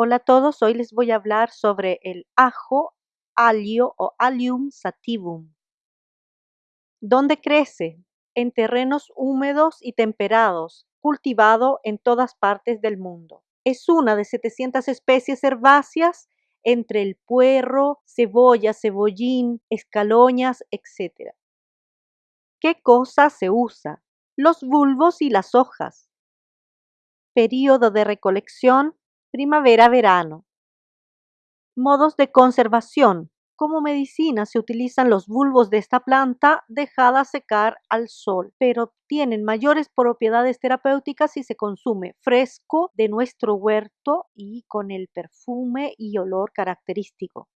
Hola a todos, hoy les voy a hablar sobre el ajo, alio o Allium sativum. ¿Dónde crece? En terrenos húmedos y temperados, cultivado en todas partes del mundo. Es una de 700 especies herbáceas entre el puerro, cebolla, cebollín, escaloñas, etc. ¿Qué cosa se usa? Los bulbos y las hojas. Período de recolección primavera-verano. Modos de conservación. Como medicina se utilizan los bulbos de esta planta dejada secar al sol, pero tienen mayores propiedades terapéuticas si se consume fresco de nuestro huerto y con el perfume y olor característico.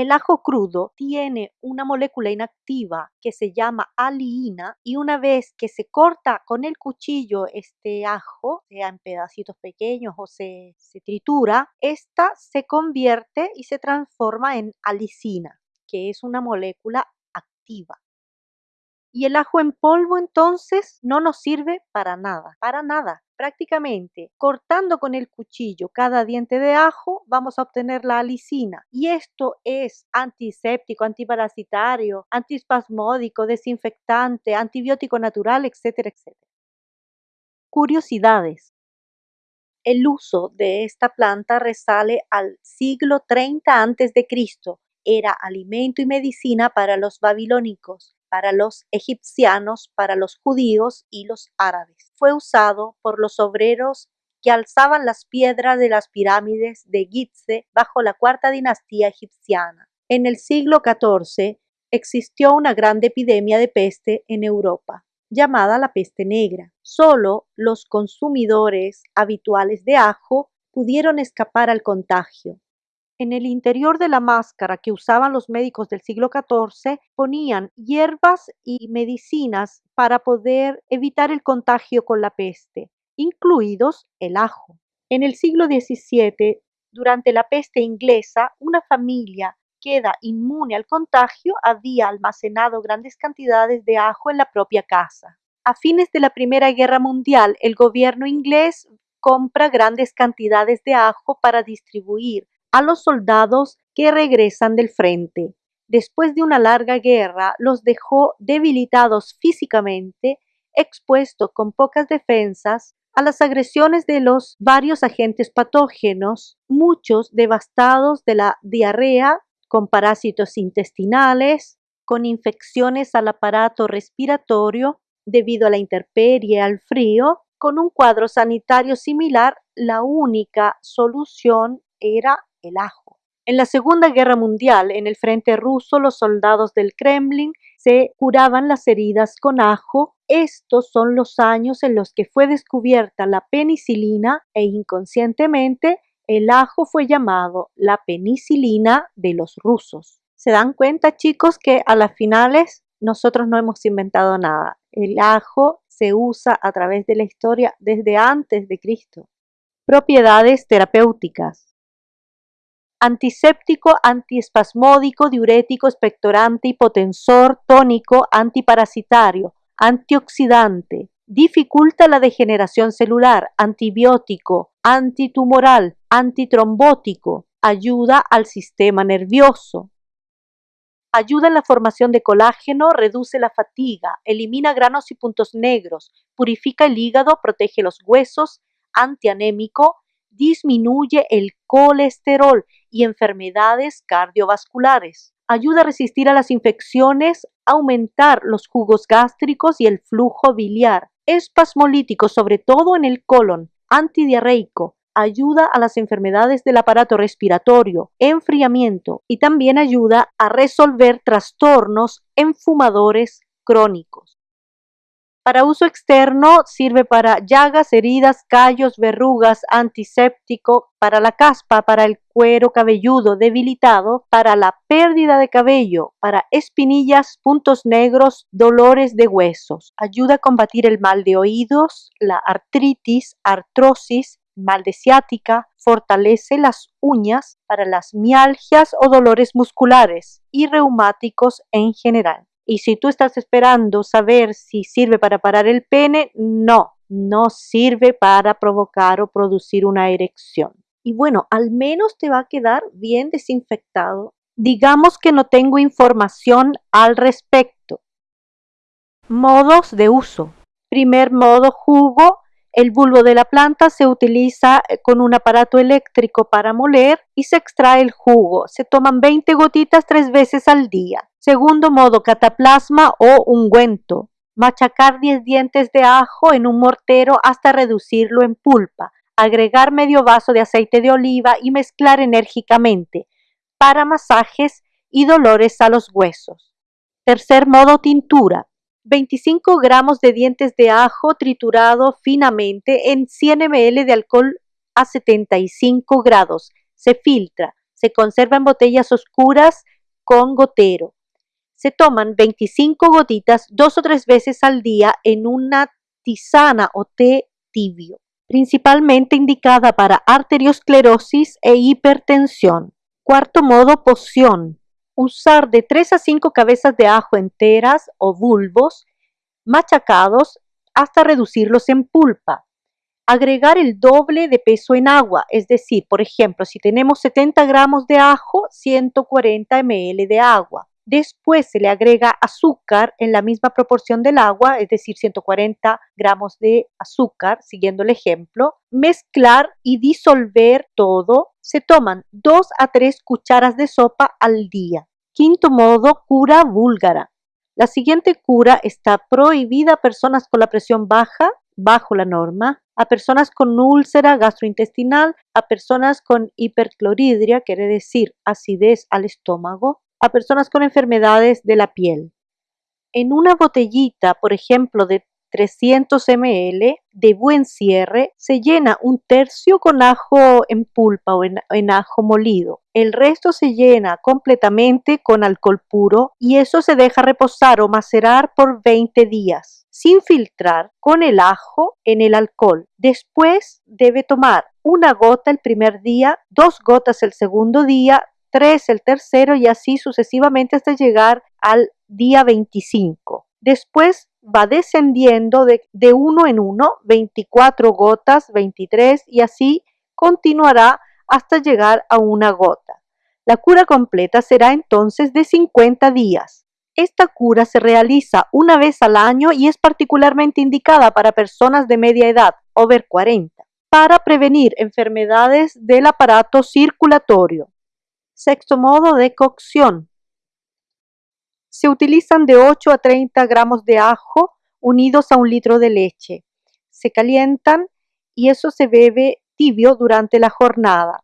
El ajo crudo tiene una molécula inactiva que se llama aliina y una vez que se corta con el cuchillo este ajo, sea en pedacitos pequeños o se, se tritura, esta se convierte y se transforma en alicina, que es una molécula activa. Y el ajo en polvo entonces no nos sirve para nada, para nada. Prácticamente cortando con el cuchillo cada diente de ajo vamos a obtener la alicina. Y esto es antiséptico, antiparasitario, antispasmódico, desinfectante, antibiótico natural, etcétera, etcétera. Curiosidades. El uso de esta planta resale al siglo 30 a.C. Era alimento y medicina para los babilónicos para los egipcianos, para los judíos y los árabes. Fue usado por los obreros que alzaban las piedras de las pirámides de Gizeh bajo la cuarta dinastía egipciana. En el siglo XIV existió una gran epidemia de peste en Europa, llamada la peste negra. Solo los consumidores habituales de ajo pudieron escapar al contagio. En el interior de la máscara que usaban los médicos del siglo XIV ponían hierbas y medicinas para poder evitar el contagio con la peste, incluidos el ajo. En el siglo XVII, durante la peste inglesa, una familia queda inmune al contagio había almacenado grandes cantidades de ajo en la propia casa. A fines de la Primera Guerra Mundial, el gobierno inglés compra grandes cantidades de ajo para distribuir a los soldados que regresan del frente. Después de una larga guerra, los dejó debilitados físicamente, expuestos con pocas defensas a las agresiones de los varios agentes patógenos, muchos devastados de la diarrea, con parásitos intestinales, con infecciones al aparato respiratorio debido a la intemperie al frío, con un cuadro sanitario similar, la única solución era el ajo. En la Segunda Guerra Mundial, en el frente ruso, los soldados del Kremlin se curaban las heridas con ajo. Estos son los años en los que fue descubierta la penicilina e inconscientemente el ajo fue llamado la penicilina de los rusos. ¿Se dan cuenta chicos que a las finales nosotros no hemos inventado nada? El ajo se usa a través de la historia desde antes de Cristo. Propiedades terapéuticas antiséptico, antiespasmódico, diurético, expectorante, hipotensor, tónico, antiparasitario, antioxidante, dificulta la degeneración celular, antibiótico, antitumoral, antitrombótico, ayuda al sistema nervioso. Ayuda en la formación de colágeno, reduce la fatiga, elimina granos y puntos negros, purifica el hígado, protege los huesos, antianémico, disminuye el colesterol y enfermedades cardiovasculares. Ayuda a resistir a las infecciones, aumentar los jugos gástricos y el flujo biliar. Espasmolítico, sobre todo en el colon. Antidiarreico. Ayuda a las enfermedades del aparato respiratorio, enfriamiento y también ayuda a resolver trastornos enfumadores crónicos. Para uso externo sirve para llagas, heridas, callos, verrugas, antiséptico, para la caspa, para el cuero cabelludo debilitado, para la pérdida de cabello, para espinillas, puntos negros, dolores de huesos. Ayuda a combatir el mal de oídos, la artritis, artrosis, mal de ciática, fortalece las uñas para las mialgias o dolores musculares y reumáticos en general. Y si tú estás esperando saber si sirve para parar el pene, no, no sirve para provocar o producir una erección. y bueno, al menos te va a quedar bien desinfectado. Digamos que no tengo información al respecto. Modos de uso. Primer modo jugo. El bulbo de la planta se utiliza eh, con un aparato eléctrico para moler y se extrae el jugo. Se toman 20 gotitas tres veces al día. Segundo modo, cataplasma o ungüento. Machacar 10 dientes de ajo en un mortero hasta reducirlo en pulpa agregar medio vaso de aceite de oliva y mezclar enérgicamente para masajes y dolores a los huesos. Tercer modo, tintura. 25 gramos de dientes de ajo triturado finamente en 100 ml de alcohol a 75 grados. Se filtra. Se conserva en botellas oscuras con gotero. Se toman 25 gotitas dos o tres veces al día en una tisana o té tibio principalmente indicada para arteriosclerosis e hipertensión. Cuarto modo, poción. Usar de 3 a 5 cabezas de ajo enteras o bulbos machacados hasta reducirlos en pulpa. Agregar el doble de peso en agua, es decir, por ejemplo, si tenemos 70 gramos de ajo, 140 ml de agua. Después se le agrega azúcar en la misma proporción del agua, es decir, 140 gramos de azúcar, siguiendo el ejemplo. Mezclar y disolver todo. Se toman 2 a 3 cucharas de sopa al día. Quinto modo, cura búlgara. La siguiente cura está prohibida a personas con la presión baja, bajo la norma, a personas con úlcera gastrointestinal, a personas con hipercloridria, quiere decir acidez al estómago, a personas con enfermedades de la piel. En una botellita, por ejemplo, de 300 ml de buen cierre, se llena un tercio con ajo en pulpa o en, ajo molido. El resto se llena completamente con alcohol puro y eso se deja reposar o macerar por 20 días, sin filtrar, con el ajo en el alcohol. Después debe tomar una gota el primer día, dos gotas el segundo día, 3 el tercero y así sucesivamente hasta llegar al día 25. Después va descendiendo de, uno en uno, 24 gotas, 23 y así continuará hasta llegar a una gota. La cura completa será entonces de 50 días. Esta cura se realiza una vez al año y es particularmente indicada para personas de media edad, over 40, para prevenir enfermedades del aparato circulatorio. Sexto modo de cocción. Se utilizan de 8 a 30 gramos de ajo unidos a un litro de leche. Se calientan y eso se bebe tibio durante la jornada,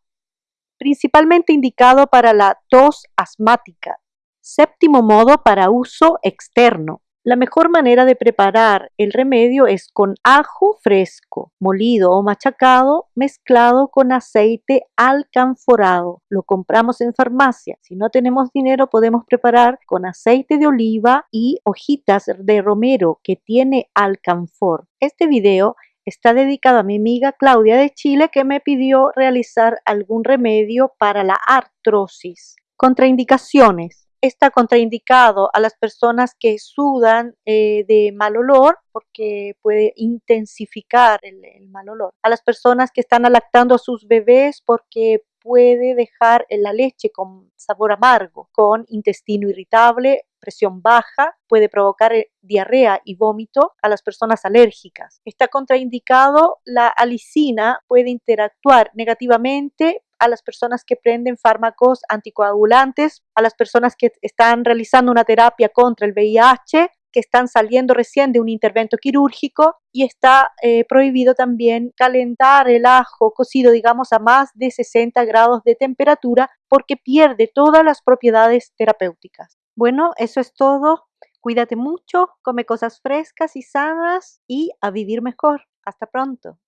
principalmente indicado para la tos asmática. Séptimo modo para uso externo. La mejor manera de preparar el remedio es con ajo fresco, molido o machacado, mezclado con aceite alcanforado. Lo compramos en farmacia. Si no tenemos dinero, podemos preparar con aceite de oliva y hojitas de romero que tiene alcanfor. Este video está dedicado a mi amiga Claudia de Chile que me pidió realizar algún remedio para la artrosis. Contraindicaciones está contraindicado a las personas que sudan eh, de mal olor porque puede intensificar el, mal olor. A las personas que están alactando a sus bebés porque puede dejar la leche con sabor amargo, con intestino irritable, presión baja, puede provocar eh, diarrea y vómito a las personas alérgicas. Está contraindicado la alicina, puede interactuar negativamente a las personas que prenden fármacos anticoagulantes, a las personas que están realizando una terapia contra el VIH, que están saliendo recién de un intervento quirúrgico y está eh, prohibido también calentar el ajo cocido, digamos, a más de 60 grados de temperatura porque pierde todas las propiedades terapéuticas. Bueno, eso es todo. Cuídate mucho, come cosas frescas y sanas y a vivir mejor. Hasta pronto.